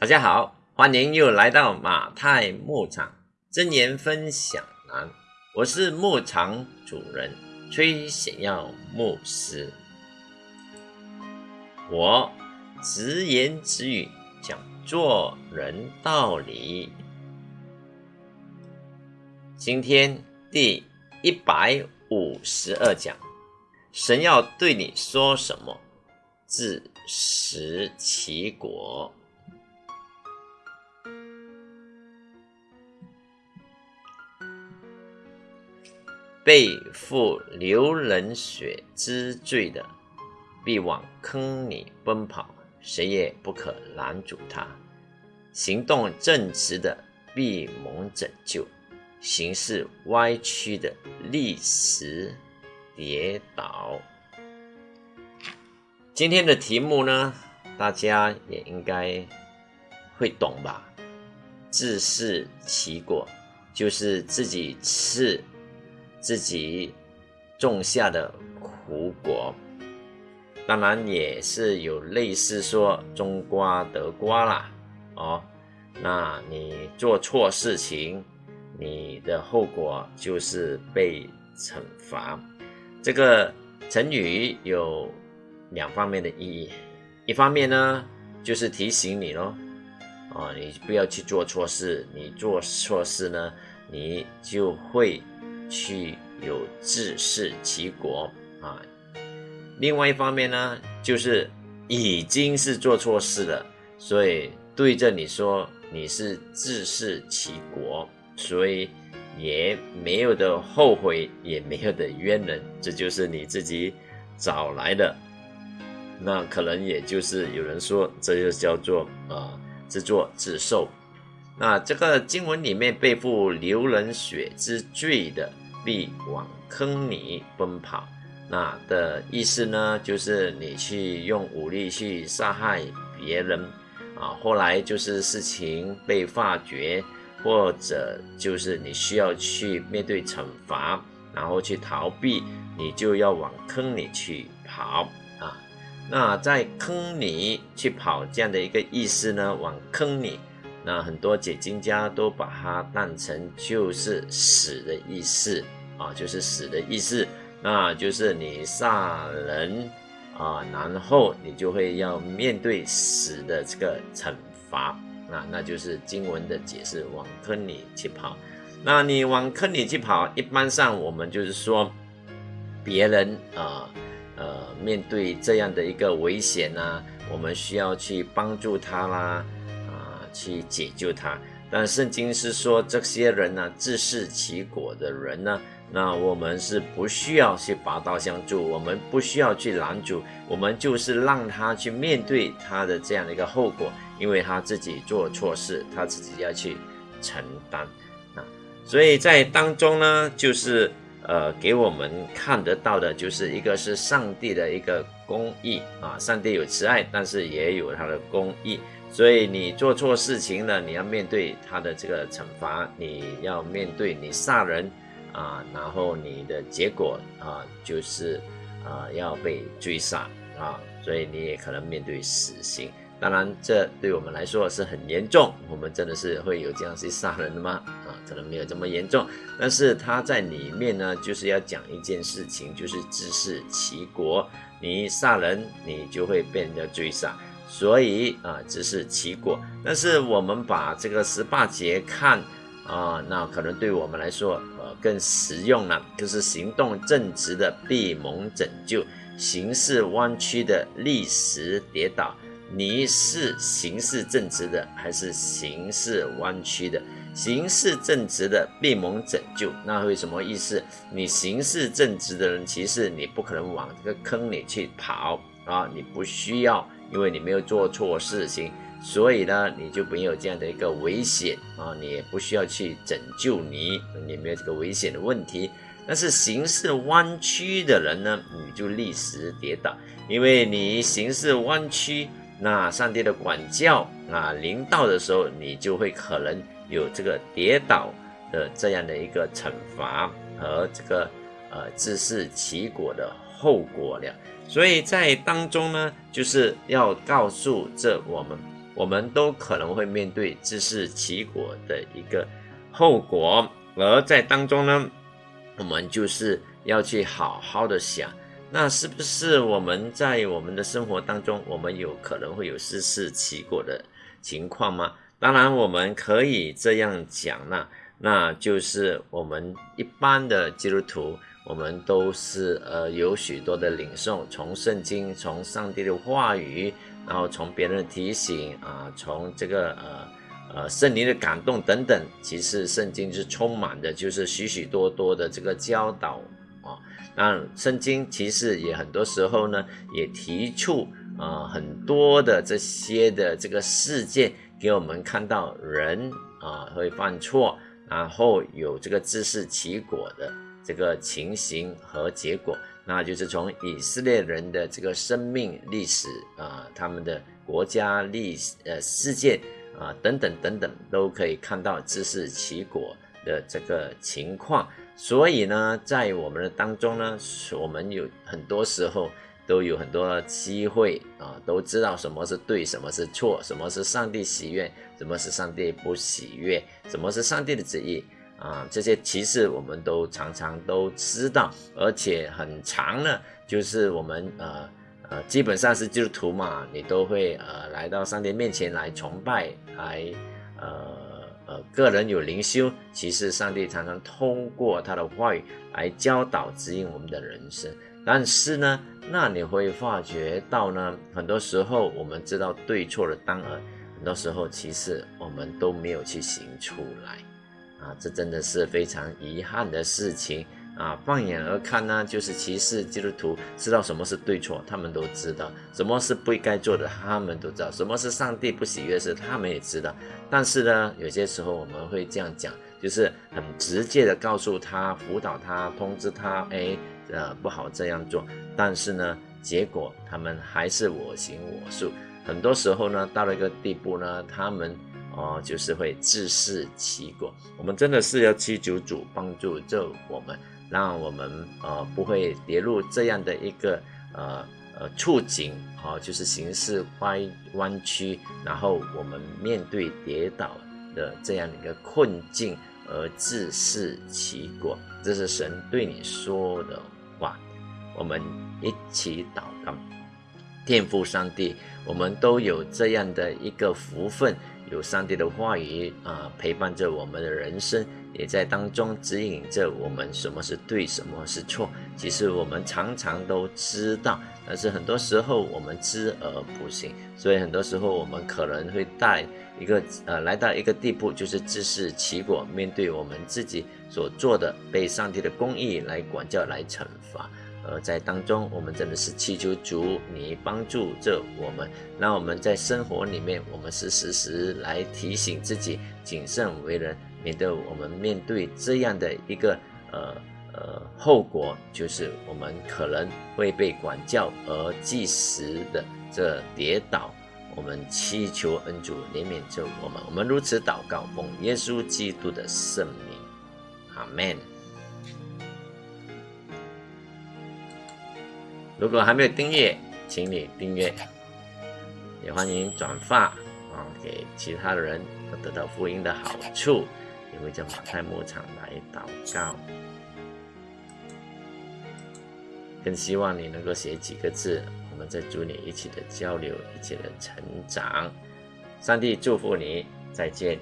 大家好，欢迎又来到马太牧场真言分享栏，我是牧场主人崔显耀牧师。我直言直语讲做人道理。今天第一百五十二讲，神要对你说什么？自食其果。背负流人血之罪的，必往坑里奔跑，谁也不可拦阻他；行动正直的，必蒙拯救；行事歪曲的，立时跌倒。今天的题目呢，大家也应该会懂吧？自食其果，就是自己吃。自己种下的苦果，当然也是有类似说种瓜得瓜啦，哦，那你做错事情，你的后果就是被惩罚。这个成语有两方面的意义，一方面呢就是提醒你咯，啊，你不要去做错事，你做错事呢，你就会。去有自食其果啊！另外一方面呢，就是已经是做错事了，所以对着你说你是自食其果，所以也没有的后悔，也没有的冤人，这就是你自己找来的。那可能也就是有人说，这就叫做啊自作自受。那这个经文里面背负流人血之罪的，必往坑里奔跑。那的意思呢，就是你去用武力去杀害别人啊，后来就是事情被发觉，或者就是你需要去面对惩罚，然后去逃避，你就要往坑里去跑啊。那在坑里去跑这样的一个意思呢，往坑里。那很多解经家都把它当成就是死的意思啊，就是死的意思，那就是你杀人啊，然后你就会要面对死的这个惩罚啊，那就是经文的解释，往坑里去跑。那你往坑里去跑，一般上我们就是说，别人啊呃面对这样的一个危险呢，我们需要去帮助他啦。去解救他，但圣经是说这些人呢，自食其果的人呢，那我们是不需要去拔刀相助，我们不需要去拦阻，我们就是让他去面对他的这样的一个后果，因为他自己做错事，他自己要去承担啊。所以在当中呢，就是呃，给我们看得到的，就是一个是上帝的一个公义啊，上帝有慈爱，但是也有他的公义。所以你做错事情了，你要面对他的这个惩罚，你要面对你杀人啊，然后你的结果啊就是啊要被追杀啊，所以你也可能面对死刑。当然，这对我们来说是很严重，我们真的是会有这样去杀人的吗？啊，可能没有这么严重，但是他在里面呢，就是要讲一件事情，就是自食其果。你杀人，你就会被人家追杀。所以啊，只是其果。但是我们把这个十八节看啊，那可能对我们来说，呃，更实用了。就是行动正直的必蒙拯救，行事弯曲的立时跌倒。你是行事正直的，还是行事弯曲的？行事正直的必蒙拯救。那会什么意思？你行事正直的人，其实你不可能往这个坑里去跑啊，你不需要。因为你没有做错事情，所以呢，你就没有这样的一个危险啊，你也不需要去拯救你，你没有这个危险的问题。但是行事弯曲的人呢，你就立时跌倒，因为你行事弯曲，那上帝的管教啊临到的时候，你就会可能有这个跌倒的这样的一个惩罚和这个呃自食其果的后果了。所以在当中呢，就是要告诉这我们我们都可能会面对自食其果的一个后果。而在当中呢，我们就是要去好好的想，那是不是我们在我们的生活当中，我们有可能会有自食其果的情况吗？当然，我们可以这样讲，那那就是我们一般的基督徒，我们都是呃有许多的领受，从圣经，从上帝的话语，然后从别人的提醒啊，从这个呃呃圣灵的感动等等，其实圣经是充满的，就是许许多多的这个教导啊。那圣经其实也很多时候呢，也提出啊很多的这些的这个事件。给我们看到人啊会犯错，然后有这个自食其果的这个情形和结果，那就是从以色列人的这个生命历史啊，他们的国家历史呃事件啊等等等等，都可以看到自食其果的这个情况。所以呢，在我们的当中呢，我们有很多时候。都有很多机会啊，都知道什么是对，什么是错，什么是上帝喜悦，什么是上帝不喜悦，什么是上帝的旨意啊，这些其实我们都常常都知道，而且很长呢，就是我们呃呃，基本上是基督徒嘛，你都会呃来到上帝面前来崇拜，来呃呃，个人有灵修，其实上帝常常通过他的话语来教导指引我们的人生。但是呢，那你会发觉到呢，很多时候我们知道对错的当儿，很多时候其实我们都没有去行出来，啊，这真的是非常遗憾的事情啊。放眼而看呢，就是其实基督徒知道什么是对错，他们都知道；什么是不应该做的，他们都知道；什么是上帝不喜悦事，他们也知道。但是呢，有些时候我们会这样讲，就是很直接的告诉他、辅导他、通知他，哎。呃，不好这样做，但是呢，结果他们还是我行我素。很多时候呢，到了一个地步呢，他们哦，就是会自食其果。我们真的是要祈求主帮助这我们，让我们呃不会跌入这样的一个呃呃处境，哦，就是形势歪弯曲，然后我们面对跌倒的这样的一个困境而自食其果。这是神对你说的。话，我们一起祷告，天父上帝，我们都有这样的一个福分，有上帝的话语啊陪伴着我们的人生，也在当中指引着我们什么是对，什么是错。其实我们常常都知道，但是很多时候我们知而不行，所以很多时候我们可能会带一个呃来到一个地步，就是自食其果，面对我们自己。所做的被上帝的公义来管教、来惩罚，而在当中，我们真的是祈求主你帮助着我们，让我们在生活里面，我们是时时来提醒自己谨慎为人，免得我们面对这样的一个呃呃后果，就是我们可能会被管教而即时的这跌倒。我们祈求恩主怜悯着我们，我们如此祷告，奉耶稣基督的圣名。阿门。如果还没有订阅，请你订阅，也欢迎转发啊，给其他的人得到福音的好处。也会叫马太牧场来祷告，更希望你能够写几个字，我们在主里一起的交流，一起的成长。上帝祝福你，再见。